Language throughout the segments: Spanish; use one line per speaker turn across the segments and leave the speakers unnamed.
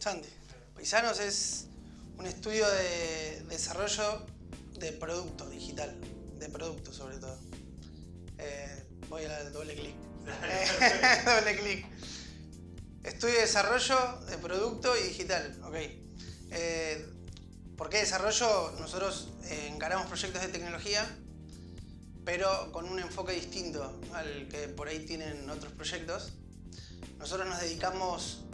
Santi. Paisanos es un estudio de desarrollo de producto digital, de producto sobre todo. Eh, voy a dar doble clic. doble clic. Estudio de desarrollo de producto y digital, ok. Eh, ¿Por qué desarrollo? Nosotros eh, encaramos proyectos de tecnología, pero con un enfoque distinto al que por ahí tienen otros proyectos. Nosotros nos dedicamos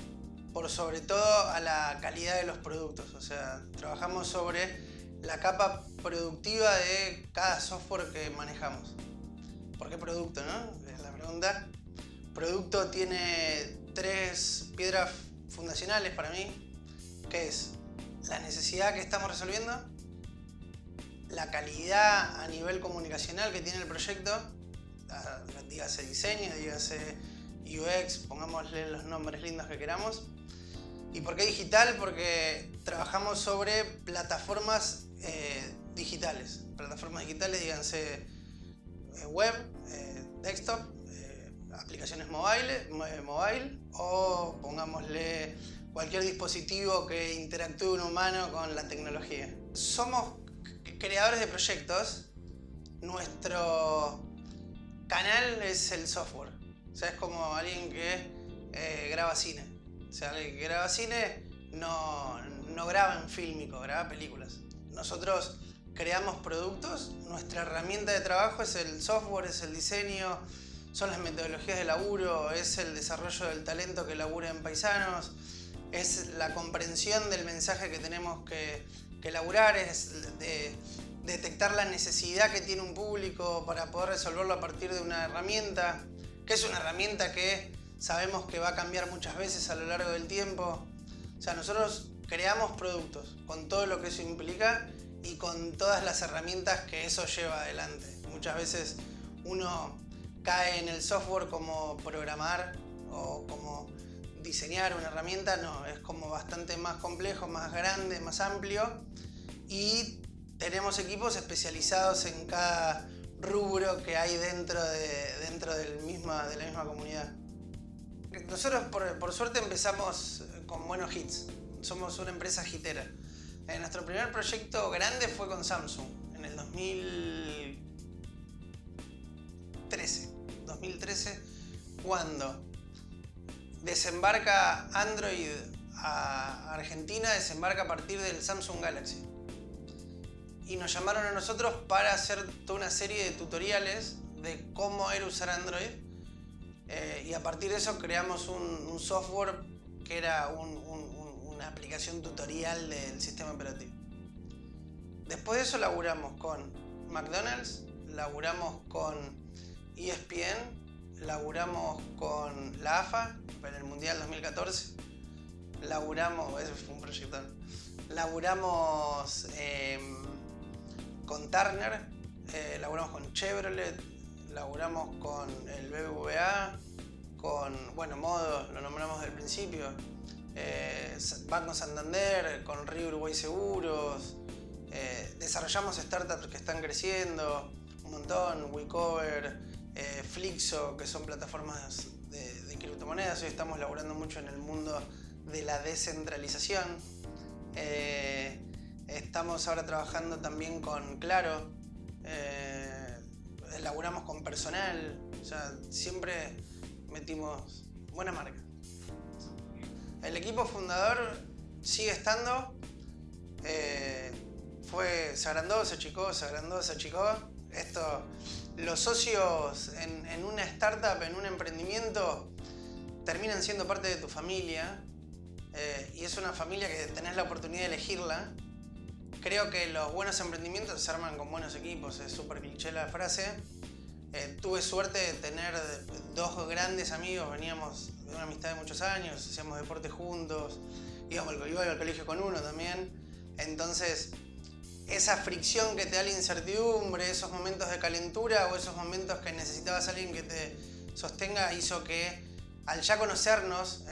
por sobre todo a la calidad de los productos, o sea, trabajamos sobre la capa productiva de cada software que manejamos. ¿Por qué producto, no? Es la pregunta. Producto tiene tres piedras fundacionales para mí, que es la necesidad que estamos resolviendo, la calidad a nivel comunicacional que tiene el proyecto, dígase diseño, dígase UX, pongámosle los nombres lindos que queramos. ¿Y por qué digital? Porque trabajamos sobre plataformas eh, digitales. Plataformas digitales, díganse eh, web, eh, desktop, aplicaciones mobile, mobile o pongámosle cualquier dispositivo que interactúe un humano con la tecnología. Somos creadores de proyectos. Nuestro canal es el software. O sea, es como alguien que eh, graba cine. O sea, alguien que graba cine no, no graba en fílmico, graba películas. Nosotros creamos productos, nuestra herramienta de trabajo es el software, es el diseño, son las metodologías de laburo, es el desarrollo del talento que labura en Paisanos, es la comprensión del mensaje que tenemos que, que laburar, es de detectar la necesidad que tiene un público para poder resolverlo a partir de una herramienta, que es una herramienta que sabemos que va a cambiar muchas veces a lo largo del tiempo. O sea, nosotros creamos productos con todo lo que eso implica y con todas las herramientas que eso lleva adelante. Muchas veces uno cae en el software como programar o como diseñar una herramienta, no, es como bastante más complejo, más grande, más amplio y tenemos equipos especializados en cada rubro que hay dentro de, dentro del misma, de la misma comunidad. Nosotros por, suerte empezamos con buenos hits, somos una empresa hitera. Eh, nuestro primer proyecto grande fue con Samsung en el 2013. 2013 cuando desembarca Android a Argentina, desembarca a partir del Samsung Galaxy. Y nos llamaron a nosotros para hacer toda una serie de tutoriales de cómo era usar Android. Eh, y a partir de eso creamos un, software que era una aplicación tutorial del sistema operativo. Después de eso laburamos con McDonald's, laburamos con ESPN, laburamos con la AFA en el Mundial 2014. Laburamos, ese un proyecto. Laburamos em, con Turner, eh, laburamos con Chevrolet, laburamos con el BBVA, con, bueno, Modo, lo nombramos del principio, eh, Banco Santander, con Río Uruguay Seguros, eh, desarrollamos startups que están creciendo, un montón, WeCover, eh, Flixo, que son plataformas de, criptomonedas. Hoy estamos laburando mucho en el mundo de la descentralización. Estamos ahora trabajando también con Claro. Eh, laburamos con personal. O sea, siempre metimos buena marca. El equipo fundador sigue estando. fue, se agrandó, se achicó, se agrandó, se achicó. Esto los socios en, una startup, en un emprendimiento, terminan siendo parte de tu familia eh, y es una familia que tenés la oportunidad de elegirla. Creo que los buenos emprendimientos se arman con buenos equipos, es súper cliché la frase. Eh, tuve suerte de tener dos grandes amigos, veníamos de una amistad de muchos años, hacíamos deporte juntos, íbamos iba al colegio con uno también. Entonces, esa fricción que te da la incertidumbre, esos momentos de calentura o esos momentos que necesitabas alguien que te sostenga, hizo que al ya conocernos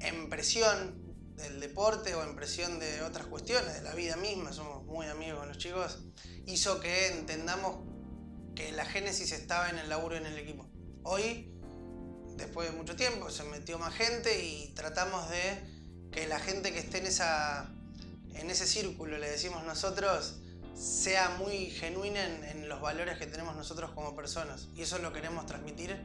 en, presión del deporte o en presión de otras cuestiones, de la vida misma, somos muy amigos con los chicos, hizo que entendamos que la génesis estaba en el laburo y en el equipo. Hoy después de mucho tiempo, se metió más gente y tratamos de que la gente que esté en, esa, en ese círculo, le decimos nosotros, sea muy genuina en, los valores que tenemos nosotros como personas. Y eso lo queremos transmitir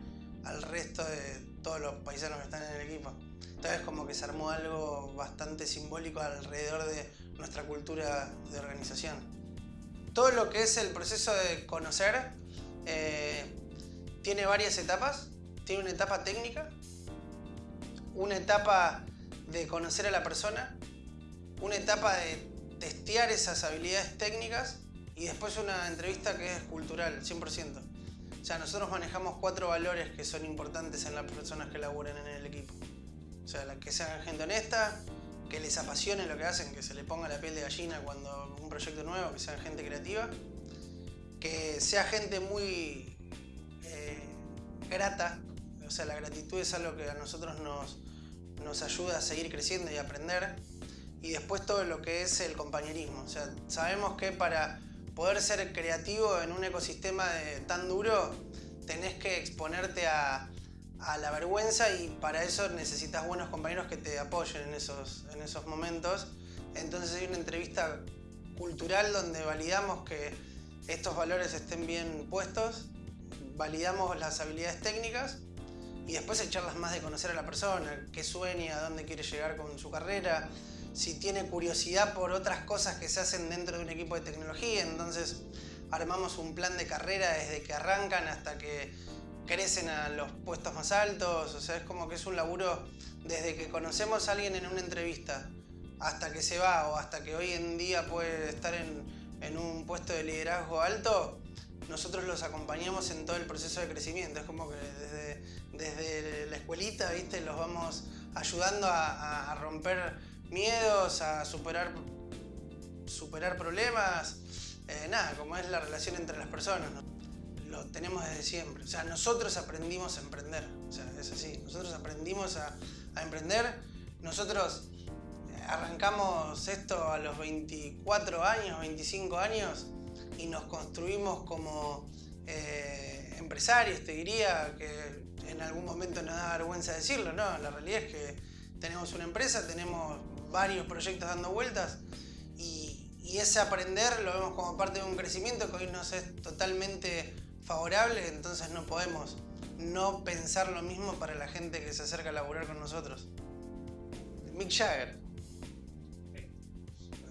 al resto de todos los paisanos que están en el equipo. Entonces como que se armó algo bastante simbólico alrededor de nuestra cultura de organización. Todo lo que es el proceso de conocer eh, tiene varias etapas. Tiene una etapa técnica, una etapa de conocer a la persona, una etapa de testear esas habilidades técnicas y después una entrevista que es cultural, 100%. O sea, nosotros manejamos cuatro valores que son importantes en las personas que laburen en el equipo. O sea, que sean gente honesta, que les apasione lo que hacen, que se le ponga la piel de gallina cuando un proyecto nuevo, que sean gente creativa, que sea gente muy eh, grata, o sea, la gratitud es algo que a nosotros nos, nos ayuda a seguir creciendo y aprender. Y después todo lo que es el compañerismo. O sea, sabemos que para poder ser creativo en un ecosistema tan duro, tenés que exponerte a, la vergüenza y para eso necesitas buenos compañeros que te apoyen en esos, en esos momentos. Entonces hay una entrevista cultural donde validamos que estos valores estén bien puestos, validamos las habilidades técnicas y después hay charlas más de conocer a la persona, qué sueña, a dónde quiere llegar con su carrera, si tiene curiosidad por otras cosas que se hacen dentro de un equipo de tecnología. Entonces armamos un plan de carrera desde que arrancan hasta que crecen a los puestos más altos. O sea, es como que es un laburo desde que conocemos a alguien en una entrevista hasta que se va o hasta que hoy en día puede estar en, en un puesto de liderazgo alto, nosotros los acompañamos en todo el proceso de crecimiento. Es como que desde, desde la escuelita, ¿viste? Los vamos ayudando a, romper miedos, a superar, superar problemas. Eh, nada, como es la relación entre las personas. Lo tenemos desde siempre. O sea, nosotros aprendimos a emprender. O sea, es así. Nosotros aprendimos a, emprender. Nosotros arrancamos esto a los 24 años, 25 años y nos construimos como eh, empresarios, te diría, que en algún momento nos da vergüenza decirlo, ¿no? La realidad es que tenemos una empresa, tenemos varios proyectos dando vueltas y, ese aprender lo vemos como parte de un crecimiento que hoy nos es totalmente favorable, entonces no podemos no pensar lo mismo para la gente que se acerca a laburar con nosotros. Mick Jagger.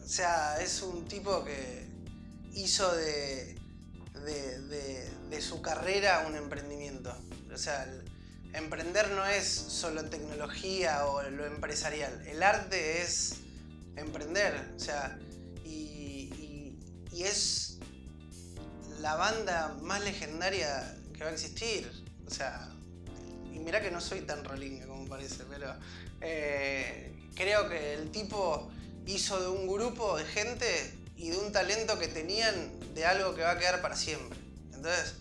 O sea, es un tipo que hizo de, de, su carrera un emprendimiento. O sea, emprender no es solo tecnología o lo empresarial. El arte es emprender. O sea, y, es la banda más legendaria que va a existir. O sea, y mirá que no soy tan rolinga como parece, pero eh, creo que el tipo hizo de un grupo de gente y de un talento que tenían de algo que va a quedar para siempre. Entonces,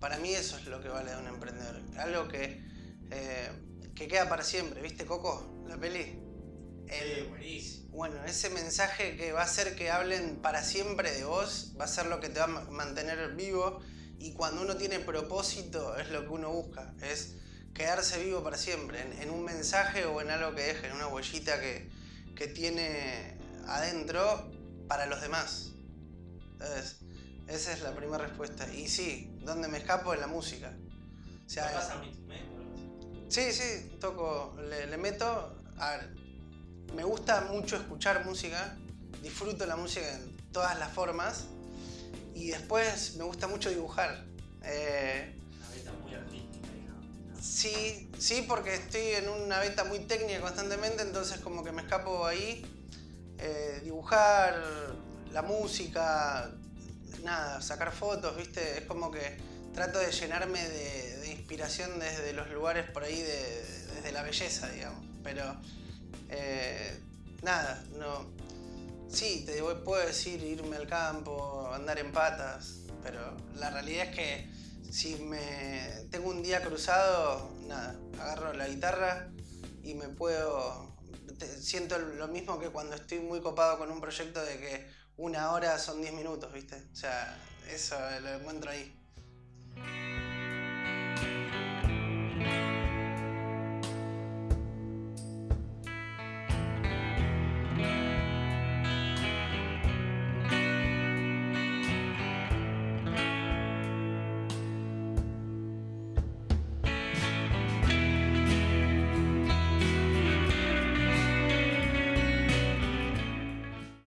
para mí eso es lo que vale de un emprendedor. Algo que, eh, que queda para siempre. ¿Viste, Coco? La peli.
El, buenísimo.
Bueno, ese mensaje que va a hacer que hablen para siempre de vos, va a ser lo que te va a mantener vivo. Y cuando uno tiene propósito, es lo que uno busca. Es quedarse vivo para siempre. En, un mensaje o en algo que deje, en una huellita que, que tiene adentro para los demás. Entonces, esa es la primera respuesta. Y sí, ¿dónde me escapo? En la música.
O sea, ¿Tocas un instrumento?
Sí, sí, toco, le, meto. A ver, me gusta mucho escuchar música, disfruto la música en todas las formas y después me gusta mucho dibujar.
Eh, una beta muy artística, ¿no?
Sí, sí, porque estoy en una beta muy técnica constantemente, entonces como que me escapo ahí eh, dibujar, la música, nada, sacar fotos, ¿viste? Es como que trato de llenarme de, inspiración desde los lugares por ahí, desde la belleza, digamos. Pero, eh, nada, no... Sí, te puedo decir irme al campo, andar en patas, pero la realidad es que si me tengo un día cruzado, nada, agarro la guitarra y me puedo siento lo mismo que cuando estoy muy copado con un proyecto de que una hora son 10 minutos, ¿viste? O sea, eso lo encuentro ahí.